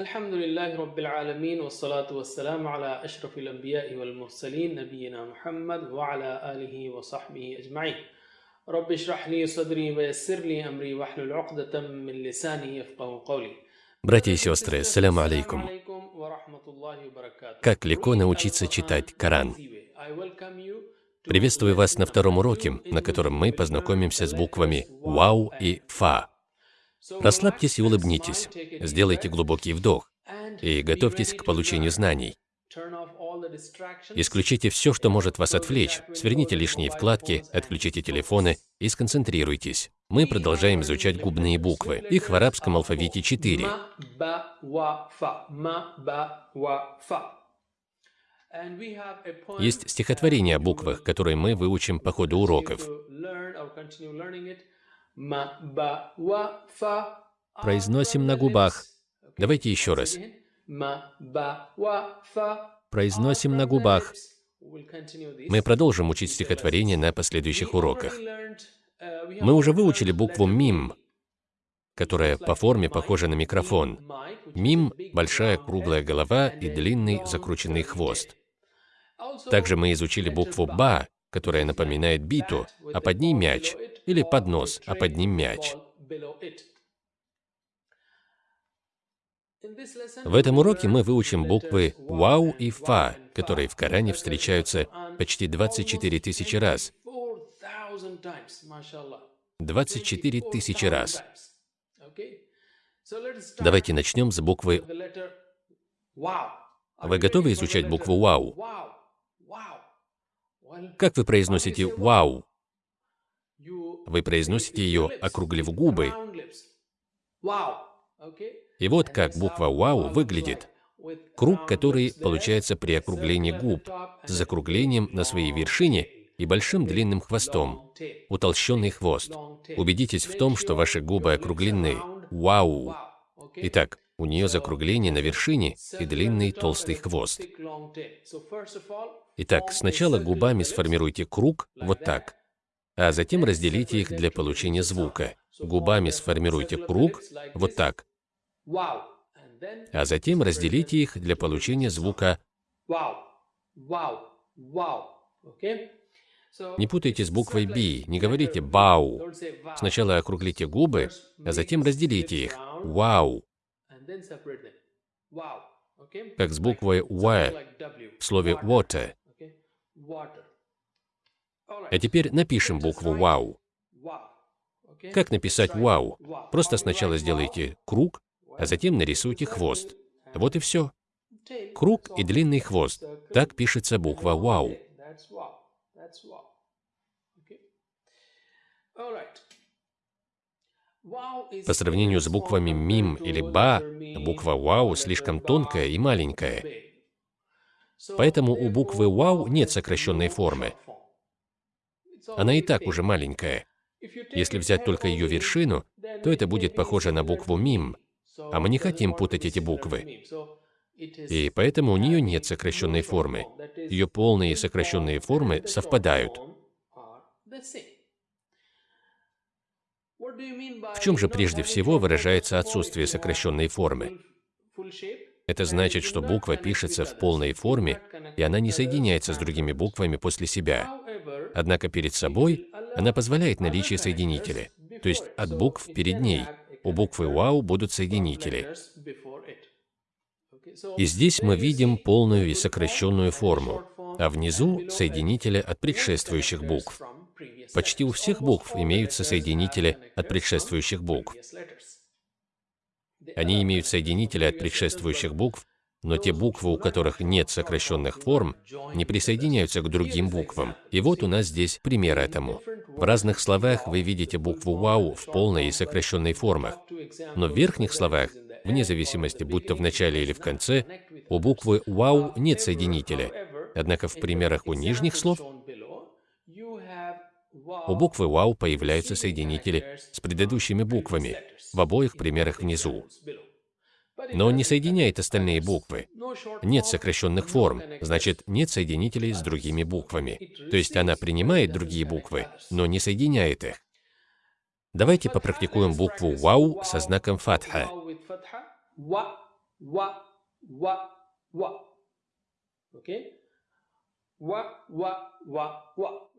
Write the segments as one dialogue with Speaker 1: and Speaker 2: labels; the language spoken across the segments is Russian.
Speaker 1: الحمد لله رب العالمين والصلاة والسلام على أشرف الأنبياء والمرسلين نبينا محمد وعلى آله وصحبه أجمعين رب اشرح لي صدري ويسر لي أمري واحلل عقدة من لساني يفقه قولي
Speaker 2: Братья и сестры, ассаляму алейкум. Как легко научиться читать Коран. Приветствую вас на втором уроке, на котором мы познакомимся с буквами «Вау» и «Фа». Расслабьтесь и улыбнитесь, сделайте глубокий вдох и готовьтесь к получению знаний. Исключите все, что может вас отвлечь, сверните лишние вкладки, отключите телефоны и сконцентрируйтесь. Мы продолжаем изучать губные буквы. Их в арабском алфавите четыре. Есть стихотворение о буквах, которые мы выучим по ходу уроков. Произносим на губах. Давайте еще раз. Произносим на губах. Мы продолжим учить стихотворение на последующих уроках. Мы уже выучили букву «мим», которая по форме похожа на микрофон. Мим – большая круглая голова и длинный закрученный хвост. Также мы изучили букву «ба», которая напоминает биту, а под ней мяч, или поднос, а под ним мяч. В этом уроке мы выучим буквы «вау» и «фа», которые в Коране встречаются почти 24 тысячи раз. 24 тысячи раз. Давайте начнем с буквы Вы готовы изучать букву «вау»? Как вы произносите «вау»? Вы произносите ее, округлив губы. И вот как буква «вау» выглядит. Круг, который получается при округлении губ, с закруглением на своей вершине и большим длинным хвостом, утолщенный хвост. Убедитесь в том, что ваши губы округлены. Вау! Итак, у нее закругление на вершине и длинный толстый хвост. Итак, сначала губами сформируйте круг вот так, а затем разделите их для получения звука. Губами сформируйте круг вот так, а затем разделите их для получения звука не путайте с буквой «би», не говорите «бау». Сначала округлите губы, а затем разделите их. «Вау». Как с буквой «в» в слове «water». А теперь напишем букву «вау». Как написать «вау»? Просто сначала сделайте круг, а затем нарисуйте хвост. Вот и все. Круг и длинный хвост. Так пишется буква «вау». По сравнению с буквами «мим» или «ба», буква «вау» слишком тонкая и маленькая. Поэтому у буквы «вау» нет сокращенной формы. Она и так уже маленькая. Если взять только ее вершину, то это будет похоже на букву «мим», а мы не хотим путать эти буквы. И поэтому у нее нет сокращенной формы. Ее полные и сокращенные формы совпадают. В чем же прежде всего выражается отсутствие сокращенной формы? Это значит, что буква пишется в полной форме, и она не соединяется с другими буквами после себя. Однако перед собой она позволяет наличие соединителя, то есть от букв перед ней. У буквы «вау» будут соединители. И здесь мы видим полную и сокращенную форму, а внизу — соединители от предшествующих букв. Почти у всех букв имеются соединители от предшествующих букв. Они имеют соединители от предшествующих букв, но те буквы, у которых нет сокращенных форм, не присоединяются к другим буквам. И вот у нас здесь пример этому. В разных словах вы видите букву «вау» в полной и сокращенной формах, но в верхних словах, вне зависимости, будь то в начале или в конце, у буквы «вау» нет соединителя, однако в примерах у нижних слов у буквы «вау» появляются соединители с предыдущими буквами в обоих примерах внизу. Но он не соединяет остальные буквы. Нет сокращенных форм, значит, нет соединителей с другими буквами. То есть она принимает другие буквы, но не соединяет их. Давайте попрактикуем букву «вау» со знаком фатха.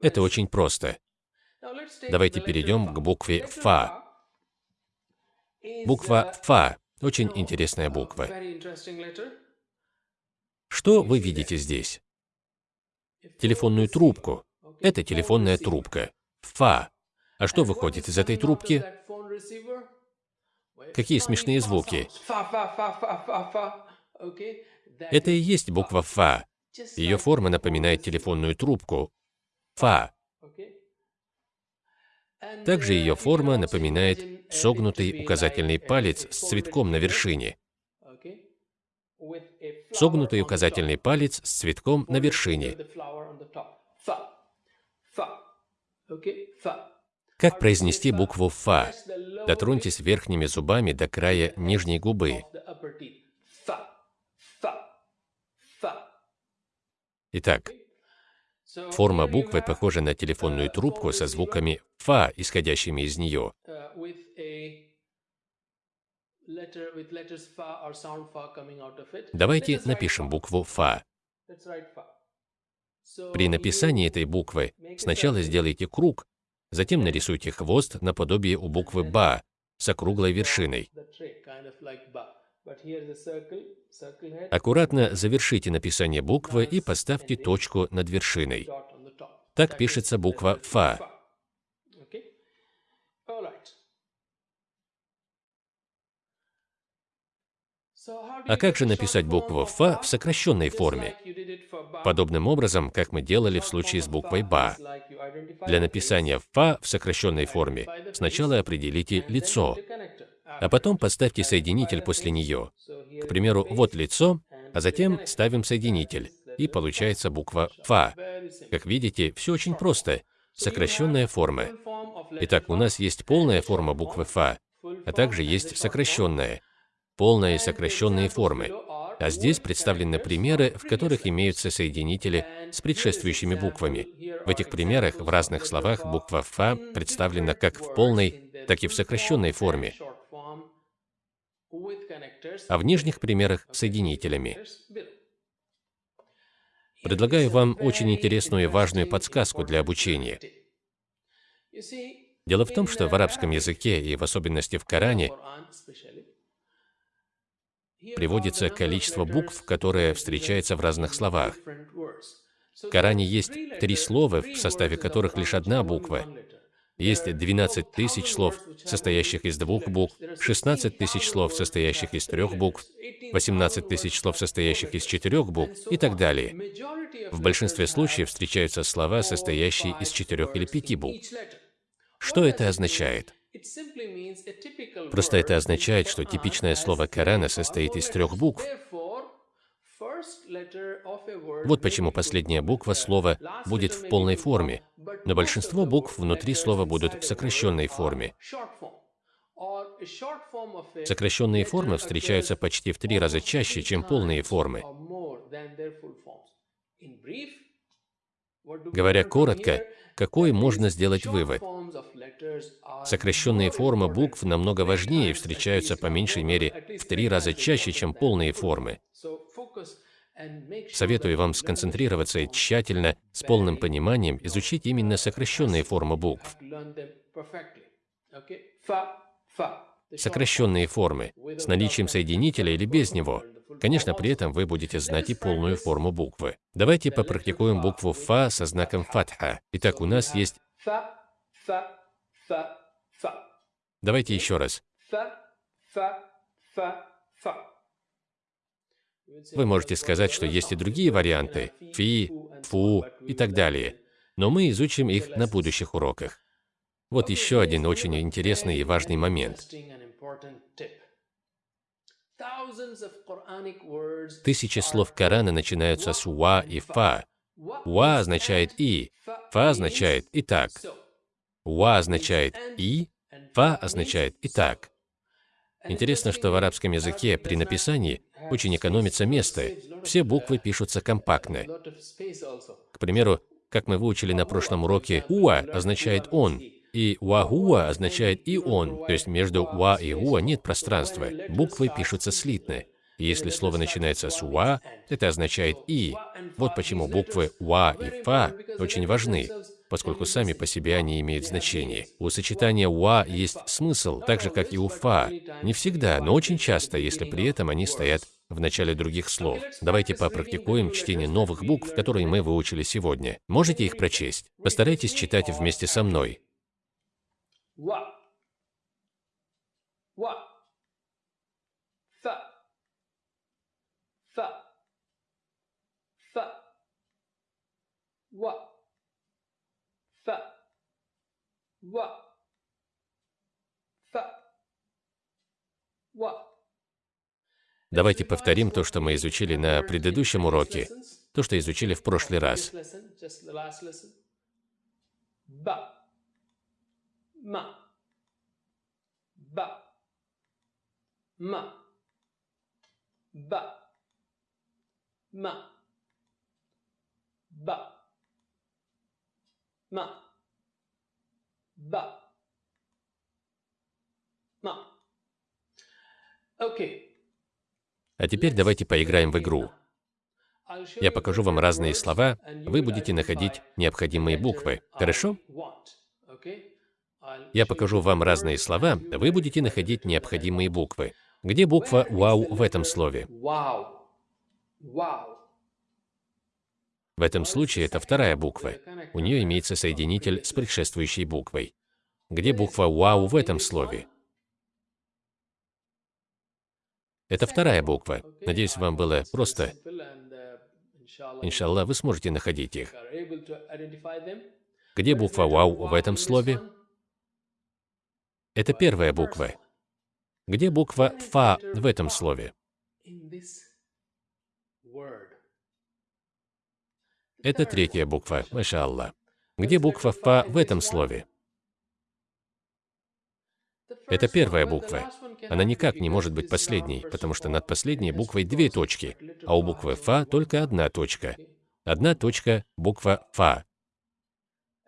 Speaker 2: Это очень просто. Давайте перейдем к букве «фа». Буква «фа» — очень
Speaker 1: so,
Speaker 2: интересная
Speaker 1: uh,
Speaker 2: буква. Что вы видите здесь? Телефонную трубку. Это телефонная трубка. «Фа». А что выходит из этой трубки? Какие смешные звуки. Это и есть буква «фа». Ее форма напоминает телефонную трубку. «Фа». Также ее форма напоминает согнутый указательный палец с цветком на вершине. Согнутый указательный палец с цветком на вершине. Как произнести букву «фа»? Дотроньтесь верхними зубами до края нижней губы. Итак, форма буквы похожа на телефонную трубку со звуками «фа», исходящими из нее.
Speaker 1: it.
Speaker 2: Давайте напишем букву «фа». При написании этой буквы сначала сделайте круг, затем нарисуйте хвост наподобие у буквы «ба» с округлой вершиной. Аккуратно завершите написание буквы и поставьте точку над вершиной. Так пишется буква «фа». А как же написать букву «фа» в сокращенной форме? Подобным образом, как мы делали в случае с буквой «ба». Для написания «фа» в сокращенной форме сначала определите лицо, а потом поставьте соединитель после нее. К примеру, вот лицо, а затем ставим соединитель, и получается буква «фа». Как видите, все очень просто. Сокращенная форма. Итак, у нас есть полная форма буквы «фа», а также есть сокращенная. Полная и сокращенные формы. А здесь представлены примеры, в которых имеются соединители с предшествующими буквами. В этих примерах в разных словах буква «фа» представлена как в полной, так и в сокращенной форме, а в нижних примерах соединителями. Предлагаю вам очень интересную и важную подсказку для обучения. Дело в том, что в арабском языке, и в особенности в Коране, приводится количество букв, которое встречается в разных словах. В Коране есть три слова, в составе которых лишь одна буква. Есть
Speaker 1: There are
Speaker 2: 12 тысяч
Speaker 1: 12,000
Speaker 2: слов, состоящих из двух букв,
Speaker 1: There are
Speaker 2: 16 тысяч
Speaker 1: 16,000
Speaker 2: слов, состоящих из трех букв,
Speaker 1: letters,
Speaker 2: 18
Speaker 1: 18,000
Speaker 2: тысяч слов, состоящих из четырех букв и так далее. В большинстве случаев встречаются слова, состоящие из четырех или пяти букв. Что это означает? Просто это означает, что типичное слово Корана состоит из трех букв. Вот почему последняя буква
Speaker 1: Uh,
Speaker 2: слова будет в полной форме, но большинство букв внутри слова будут в сокращенной форме. Сокращенные формы встречаются почти в три раза чаще, чем полные формы. Говоря коротко, какой можно сделать вывод? Сокращенные формы букв намного важнее и встречаются по меньшей мере в три раза чаще, чем полные формы. Советую вам сконцентрироваться и тщательно, с полным пониманием изучить именно сокращенные формы букв. Сокращенные формы, с наличием соединителя или без него. Конечно, при этом вы будете знать и полную форму буквы. Давайте попрактикуем букву «фа» со знаком фатха. Итак, у нас есть... Давайте еще раз. Вы можете сказать, что есть и другие варианты – фи, фу и так далее. Но мы изучим их на будущих уроках. Вот еще один очень интересный и важный момент. Тысячи слов Корана начинаются с «ва» и «фа». «Ва» означает «и», «фа» означает «и так». «Ва» означает «и», «фа» означает «и так». Интересно, что в арабском языке при написании очень экономится место. Все буквы пишутся компактно. К примеру, как мы выучили на прошлом уроке, «уа» означает «он», и «уахуа» означает «и он», то есть между «уа» и «уа» нет пространства, буквы пишутся слитно. Если слово начинается с «ва», это означает «и». Вот почему буквы «ва» и «фа» очень важны, поскольку сами по себе они имеют значение. У сочетания «ва» есть смысл, так же, как и у «фа». Не всегда, но очень часто, если при этом они стоят в начале других слов. Давайте попрактикуем чтение новых букв, которые мы выучили сегодня. Можете их прочесть? Постарайтесь читать вместе со мной.
Speaker 1: Wa. Wa. Fa. Wa.
Speaker 2: Давайте повторим то, что мы изучили на предыдущем уроке, то, что изучили в прошлый раз.
Speaker 1: Ba. Ma. Ba. Ma. Ba. Ma. Ba. Ma. Ba. Ma. Okay.
Speaker 2: А теперь давайте поиграем в игру. Я покажу вам разные слова, вы будете находить необходимые буквы. Хорошо? Я покажу вам разные слова, вы будете находить необходимые буквы. Где буква «вау» в этом слове?
Speaker 1: Wow. Wow.
Speaker 2: В этом случае это вторая буква. У нее имеется соединитель с предшествующей буквой. Где буква «вау» в этом слове? Это вторая буква. Надеюсь, вам было просто. Иншаллах, вы сможете находить их. Где буква «вау» в этом слове? Это первая буква. Где буква «фа» в этом слове? Это третья буква, маша Аллах. Где буква «фа» в этом слове? Это первая буква. Она никак не может быть последней, потому что над последней буквой две точки, а у буквы «фа» только одна точка. Одна точка – буква «фа».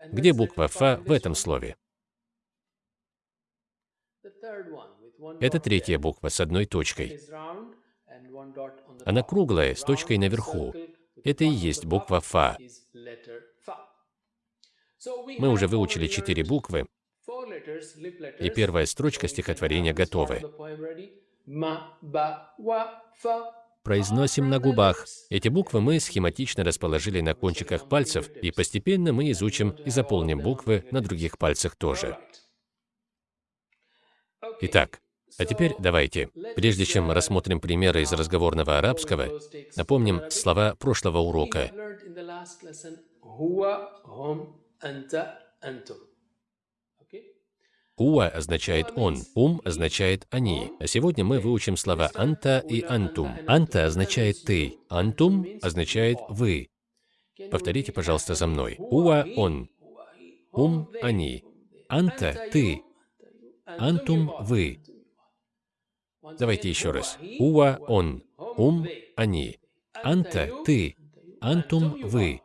Speaker 2: Где буква «фа» в этом слове? Это третья буква с одной точкой. Она круглая, с точкой наверху. Это и есть буква «фа». Мы уже выучили четыре буквы, и первая строчка стихотворения готова. Произносим на губах. Эти буквы мы схематично расположили на кончиках пальцев, и постепенно мы изучим и заполним буквы на других пальцах тоже. Итак, а теперь давайте, прежде чем рассмотрим примеры из разговорного арабского, напомним слова прошлого урока. Уа означает «он», «ум» означает «они». А сегодня мы выучим слова «анта» и «антум». «Анта» означает «ты», «антум» означает «вы». Повторите, пожалуйста, за мной. Уа – «он», «ум» – «они», «анта» – «ты», «антум» – «вы». Давайте еще раз. Уа – «он», «ум» – «они», «анта» – «ты», «антум» – «вы».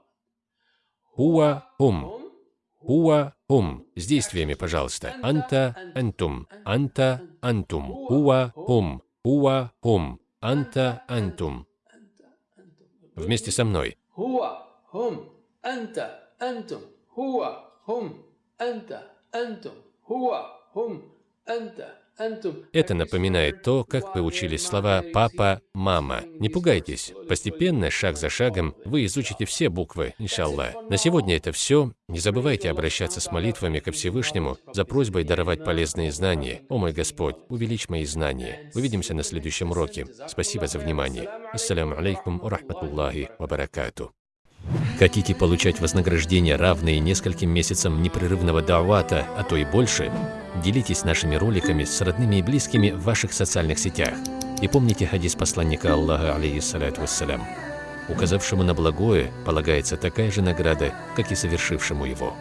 Speaker 2: Уа – «ум». Уа, ум. С действиями, пожалуйста. Анта, антум. Анта, антум. Уа, ум. Уа, ум. Анта, антум. Вместе со мной.
Speaker 1: Хуа, хум, анта, антум. Хуа, хум, анта, антум. Хуа, хум, анта,
Speaker 2: это напоминает то, как вы учились слова «папа», «мама». Не пугайтесь. Постепенно, шаг за шагом, вы изучите все буквы, иншаллах. На сегодня это все. Не забывайте обращаться с молитвами ко Всевышнему за просьбой даровать полезные знания. О мой Господь, увеличь мои знания. Увидимся на следующем уроке. Спасибо за внимание. Ассаляму алейкум ва рахматуллахи. Хотите получать вознаграждение, равные нескольким месяцам непрерывного давата, а то и больше? Делитесь нашими роликами с родными и близкими в ваших социальных сетях. И помните хадис посланника Аллаха, алейхиссалату вассалям. Указавшему на благое полагается такая же награда, как и совершившему его.